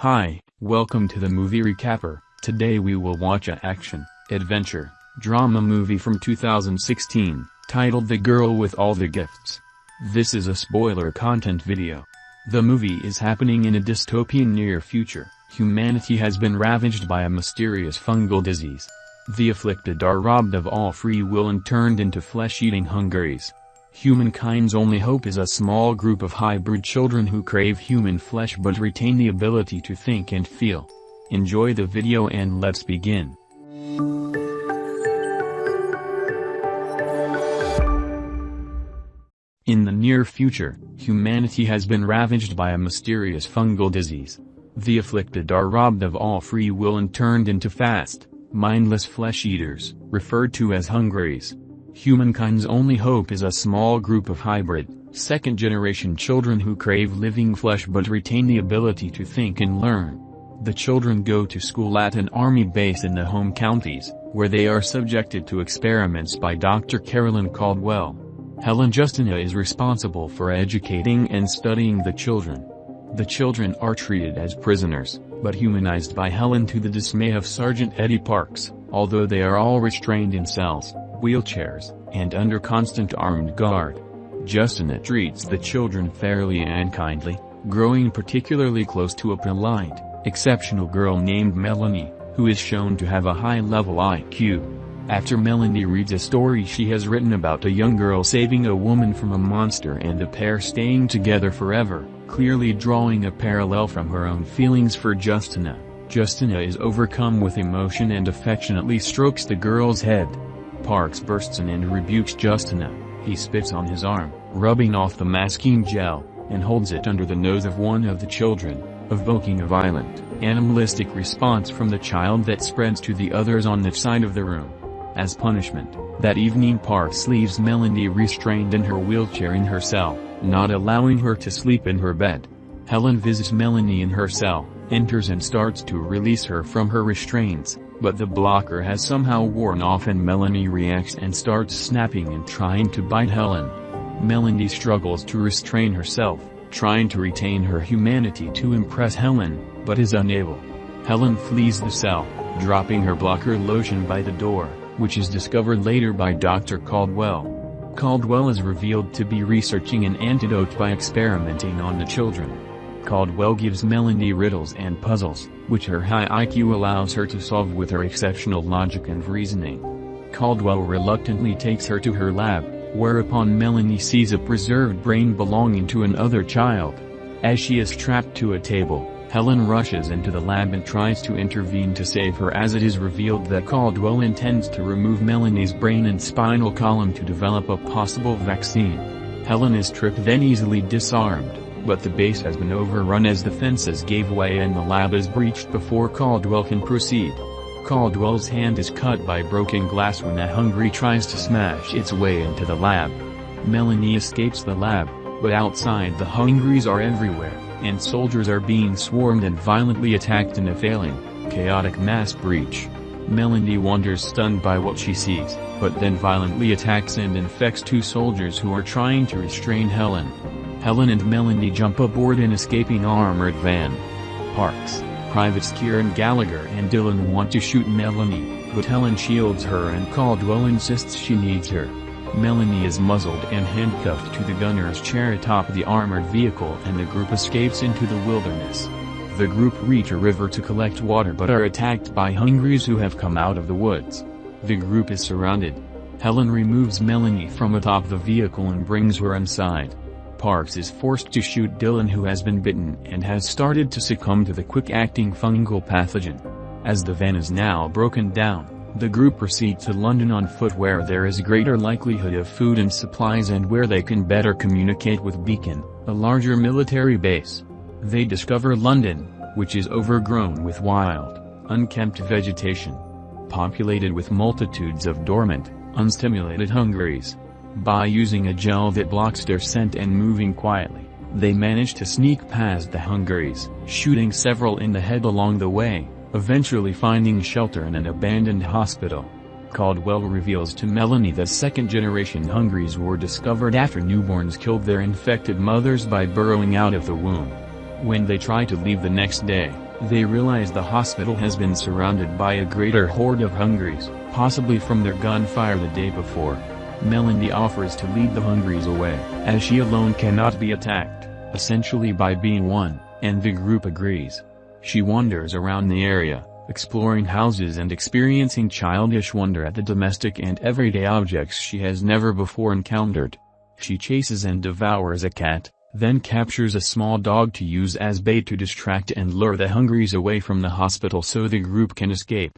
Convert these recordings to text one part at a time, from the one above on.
Hi, welcome to the movie recapper. Today we will watch a action, adventure, drama movie from 2016, titled The Girl with All the Gifts. This is a spoiler content video. The movie is happening in a dystopian near future. Humanity has been ravaged by a mysterious fungal disease. The afflicted are robbed of all free will and turned into flesh-eating hungries. Humankind's only hope is a small group of hybrid children who crave human flesh but retain the ability to think and feel. Enjoy the video and let's begin. In the near future, humanity has been ravaged by a mysterious fungal disease. The afflicted are robbed of all free will and turned into fast, mindless flesh-eaters, referred to as hungries. Humankind's only hope is a small group of hybrid, second-generation children who crave living flesh but retain the ability to think and learn. The children go to school at an army base in the home counties, where they are subjected to experiments by Dr. Carolyn Caldwell. Helen Justineau is responsible for educating and studying the children. The children are treated as prisoners, but humanized by Helen to the dismay of Sergeant Eddie Parks, although they are all restrained in cells, wheelchairs, and under constant armed guard. Justineau treats the children fairly and kindly, growing particularly close to a polite, exceptional girl named Melanie, who is shown to have a high-level IQ. After Melanie reads a story she has written about a young girl saving a woman from a monster and a pair staying together forever, clearly drawing a parallel from her own feelings for Justineau, Justineau is overcome with emotion and affectionately strokes the girl's head. Parks bursts in and rebukes Justineau, he spits on his arm, rubbing off the masking gel, and holds it under the nose of one of the children, evoking a violent, animalistic response from the child that spreads to the others on the side of the room. As punishment, that evening Parks leaves Melanie restrained in her wheelchair in her cell, not allowing her to sleep in her bed. Helen visits Melanie in her cell, enters and starts to release her from her restraints, but the blocker has somehow worn off and Melanie reacts and starts snapping and trying to bite Helen. Melanie struggles to restrain herself, trying to retain her humanity to impress Helen, but is unable. Helen flees the cell, dropping her blocker lotion by the door which is discovered later by Dr. Caldwell. Caldwell is revealed to be researching an antidote by experimenting on the children. Caldwell gives Melanie riddles and puzzles, which her high IQ allows her to solve with her exceptional logic and reasoning. Caldwell reluctantly takes her to her lab, whereupon Melanie sees a preserved brain belonging to another child. As she is trapped to a table, Helen rushes into the lab and tries to intervene to save her as it is revealed that Caldwell intends to remove Melanie's brain and spinal column to develop a possible vaccine. Helen is tripped then easily disarmed, but the base has been overrun as the fences gave way and the lab is breached before Caldwell can proceed. Caldwell's hand is cut by broken glass when a hungry tries to smash its way into the lab. Melanie escapes the lab, but outside the hungries are everywhere and soldiers are being swarmed and violently attacked in a failing, chaotic mass breach. Melanie wanders stunned by what she sees, but then violently attacks and infects two soldiers who are trying to restrain Helen. Helen and Melanie jump aboard an escaping armored van. Parks, Privates Kieran Gallagher and Dillon want to shoot Melanie, but Helen shields her and Caldwell insists she needs her. Melanie is muzzled and handcuffed to the gunner's chair atop the armored vehicle and the group escapes into the wilderness. The group reach a river to collect water but are attacked by hungries who have come out of the woods. The group is surrounded. Helen removes Melanie from atop the vehicle and brings her inside. Parks is forced to shoot Dillon who has been bitten and has started to succumb to the quick-acting fungal pathogen. As the van is now broken down, the group proceed to London on foot where there is greater likelihood of food and supplies and where they can better communicate with Beacon, a larger military base. They discover London, which is overgrown with wild, unkempt vegetation. Populated with multitudes of dormant, unstimulated hungries. By using a gel that blocks their scent and moving quietly, they manage to sneak past the hungries, shooting several in the head along the way eventually finding shelter in an abandoned hospital. Caldwell reveals to Melanie that second-generation Hungries were discovered after newborns killed their infected mothers by burrowing out of the womb. When they try to leave the next day, They realize the hospital has been surrounded by a greater horde of Hungries, possibly from their gunfire the day before. Melanie offers to lead the Hungries away, as she alone cannot be attacked, essentially by being one, and the group agrees. She wanders around the area, exploring houses and experiencing childish wonder at the domestic and everyday objects she has never before encountered. She chases and devours a cat, then captures a small dog to use as bait to distract and lure the Hungries away from the hospital so the group can escape.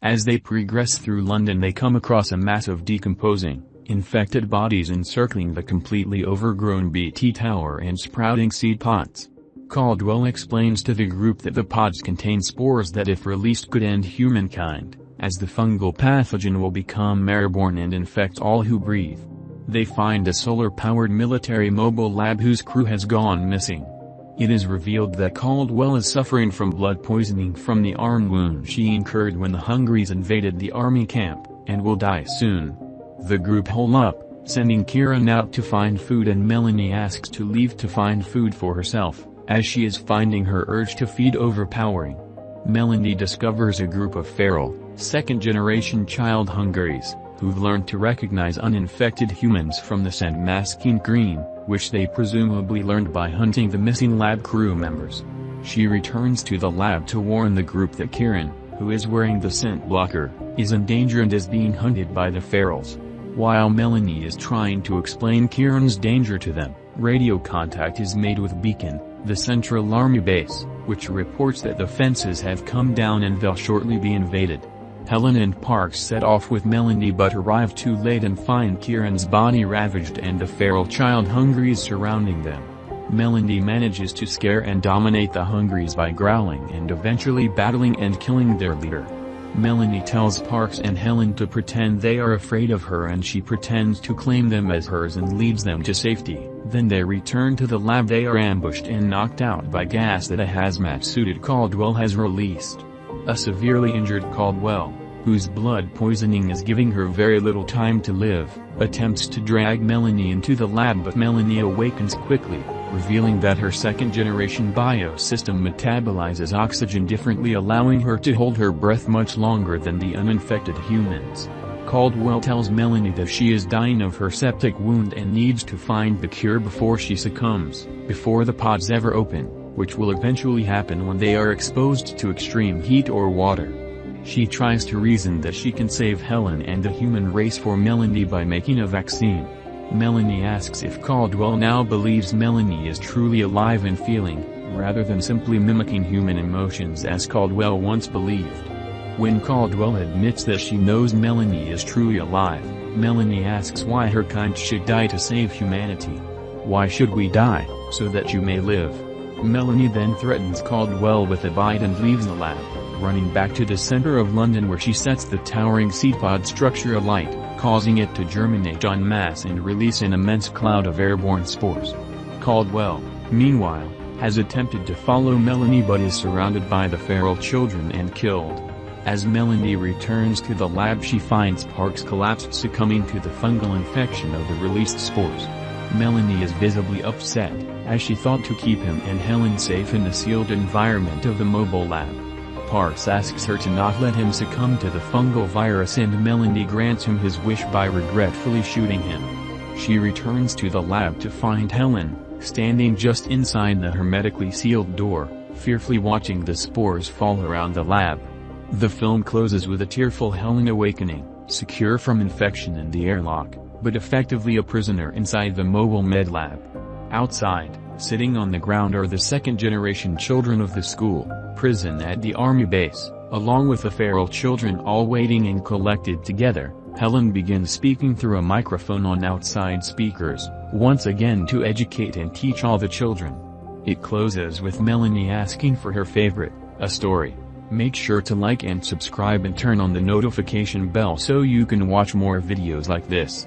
As they progress through London they come across a mass of decomposing, infected bodies encircling the completely overgrown BT tower and sprouting seed pods. Caldwell explains to the group that the pods contain spores that if released could end humankind, as the fungal pathogen will become airborne and infect all who breathe. They find a solar-powered military mobile lab whose crew has gone missing. It is revealed that Caldwell is suffering from blood poisoning from the arm wound she incurred when the Hungries invaded the army camp, and will die soon. The group hole up, sending Kieran out to find food and Melanie asks to leave to find food for herself as she is finding her urge to feed overpowering. Melanie discovers a group of feral, second-generation child Hungries, who've learned to recognize uninfected humans from the scent masking green, which they presumably learned by hunting the missing lab crew members. She returns to the lab to warn the group that Kieran, who is wearing the scent blocker, is in danger and is being hunted by the ferals. While Melanie is trying to explain Kieran's danger to them, radio contact is made with Beacon, the Central Army base, which reports that the fences have come down and they'll shortly be invaded. Helen and Parks set off with Melanie but arrive too late and find Kieran's body ravaged and the feral child Hungries surrounding them. Melanie manages to scare and dominate the Hungries by growling and eventually battling and killing their leader. Melanie tells Parks and Helen to pretend they are afraid of her and she pretends to claim them as hers and leads them to safety. Then they return to the lab they are ambushed and knocked out by gas that a hazmat-suited Caldwell has released. A severely injured Caldwell, whose blood poisoning is giving her very little time to live, attempts to drag Melanie into the lab but Melanie awakens quickly, revealing that her second-generation biosystem metabolizes oxygen differently allowing her to hold her breath much longer than the uninfected humans. Caldwell tells Melanie that she is dying of her septic wound and needs to find the cure before she succumbs, before the pods ever open, which will eventually happen when they are exposed to extreme heat or water. She tries to reason that she can save Helen and the human race for Melanie by making a vaccine. Melanie asks if Caldwell now believes Melanie is truly alive and feeling, rather than simply mimicking human emotions as Caldwell once believed. When Caldwell admits that she knows Melanie is truly alive, Melanie asks why her kind should die to save humanity. Why should we die, so that you may live? Melanie then threatens Caldwell with a bite and leaves the lab, running back to the center of London where she sets the towering seed pod structure alight, causing it to germinate en masse and release an immense cloud of airborne spores. Caldwell, meanwhile, has attempted to follow Melanie but is surrounded by the feral children and killed. As Melanie returns to the lab she finds Parks collapsed succumbing to the fungal infection of the released spores. Melanie is visibly upset, as she thought to keep him and Helen safe in the sealed environment of the mobile lab. Parks asks her to not let him succumb to the fungal virus and Melanie grants him his wish by regretfully shooting him. She returns to the lab to find Helen, standing just inside the hermetically sealed door, fearfully watching the spores fall around the lab. The film closes with a tearful Helen awakening, secure from infection in the airlock, but effectively a prisoner inside the mobile med lab. Outside, sitting on the ground are the second-generation children of the school, prison at the army base, along with the feral children all waiting and collected together. Helen begins speaking through a microphone on outside speakers, once again to educate and teach all the children. It closes with Melanie asking for her favorite, a story. Make sure to like and subscribe and turn on the notification bell so you can watch more videos like this.